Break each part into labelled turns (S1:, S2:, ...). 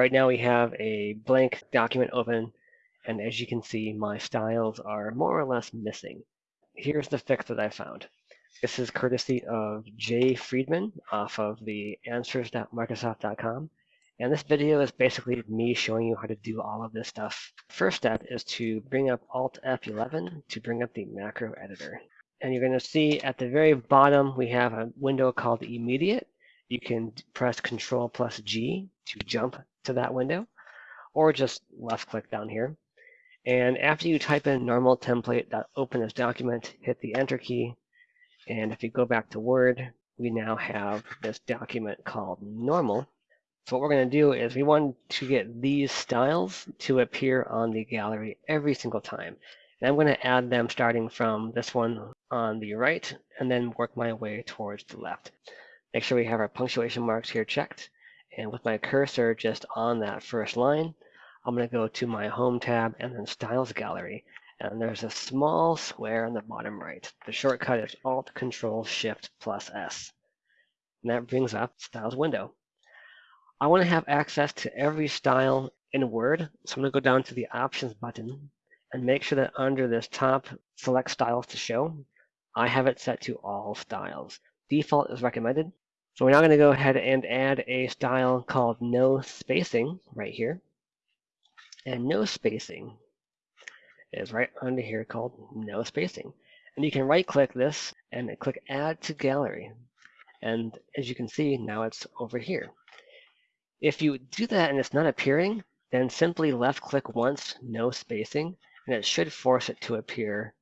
S1: Right now we have a blank document open, and as you can see, my styles are more or less missing. Here's the fix that I found. This is courtesy of Jay Freedman off of the answers.microsoft.com. And this video is basically me showing you how to do all of this stuff. First step is to bring up Alt F11 to bring up the macro editor. And you're going to see at the very bottom, we have a window called immediate. You can press Control plus G to jump to that window, or just left click down here. And after you type in normal template.open as document, hit the enter key. And if you go back to Word, we now have this document called normal. So what we're going to do is we want to get these styles to appear on the gallery every single time. And I'm going to add them starting from this one on the right and then work my way towards the left. Make sure we have our punctuation marks here checked. And with my cursor just on that first line, I'm going to go to my Home tab and then Styles Gallery. And there's a small square on the bottom right. The shortcut is Alt Control Shift plus S. And that brings up Styles window. I want to have access to every style in Word. So I'm going to go down to the Options button and make sure that under this top Select Styles to Show, I have it set to All Styles. Default is recommended. So we're now going to go ahead and add a style called No Spacing right here. And no spacing is right under here called no spacing. And you can right click this and click add to gallery. And as you can see, now it's over here. If you do that and it's not appearing, then simply left click once, no spacing, and it should force it to appear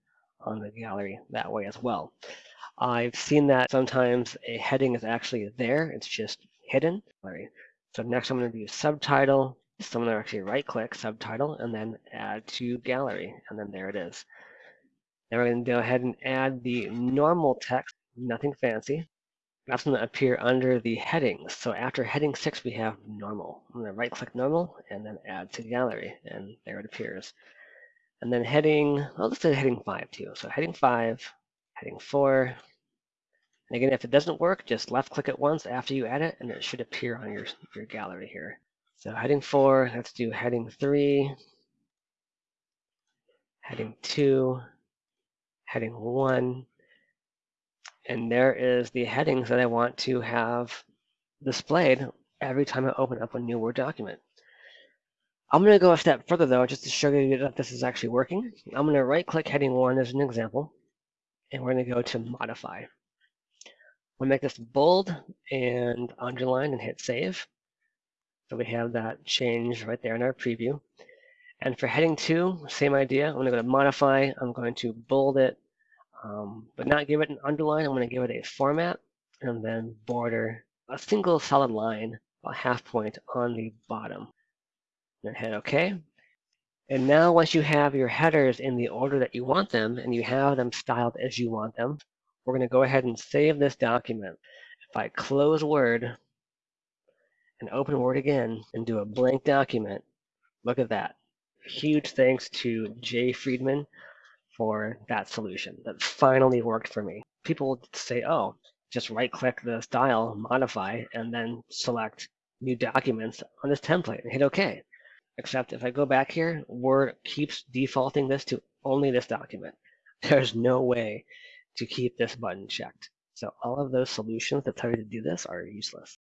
S1: on the gallery that way as well. I've seen that sometimes a heading is actually there, it's just hidden. So next I'm going to do subtitle, so I'm going to actually right click subtitle and then add to gallery. And then there it is. Now we're going to go ahead and add the normal text, nothing fancy. That's going to appear under the headings. So after heading six, we have normal. I'm going to right click normal and then add to gallery. And there it appears. And then heading, well, let's say heading five too. So heading five, heading four. And again, if it doesn't work, just left click it once after you add it and it should appear on your, your gallery here. So heading four, let's do heading three, heading two, heading one, and there is the headings that I want to have displayed every time I open up a new Word document. I'm going to go a step further though, just to show you that this is actually working. I'm going to right click heading one as an example, and we're going to go to modify. We'll make this bold and underline and hit save. So we have that change right there in our preview. And for heading two, same idea. I'm going to go to modify. I'm going to bold it, um, but not give it an underline. I'm going to give it a format and then border a single solid line, a half point on the bottom. And hit OK. And now once you have your headers in the order that you want them and you have them styled as you want them, we're going to go ahead and save this document. If I close Word, and open Word again and do a blank document, look at that. Huge thanks to Jay Freedman for that solution. That finally worked for me. People say, oh, just right click the style, modify, and then select new documents on this template and hit OK. Except if I go back here, Word keeps defaulting this to only this document. There's no way to keep this button checked. So all of those solutions that tell you to do this are useless.